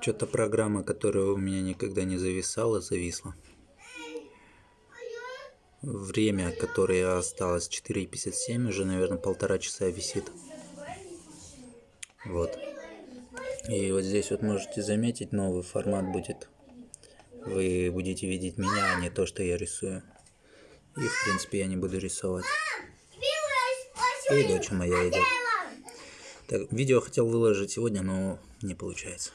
Что-то программа, которая у меня никогда не зависала, зависла. Время, которое осталось 4.57, уже, наверное, полтора часа висит. Вот. И вот здесь вот можете заметить, новый формат будет. Вы будете видеть меня, а не то, что я рисую. И, в принципе, я не буду рисовать. И дочь моя идет. Так, видео хотел выложить сегодня, но не получается.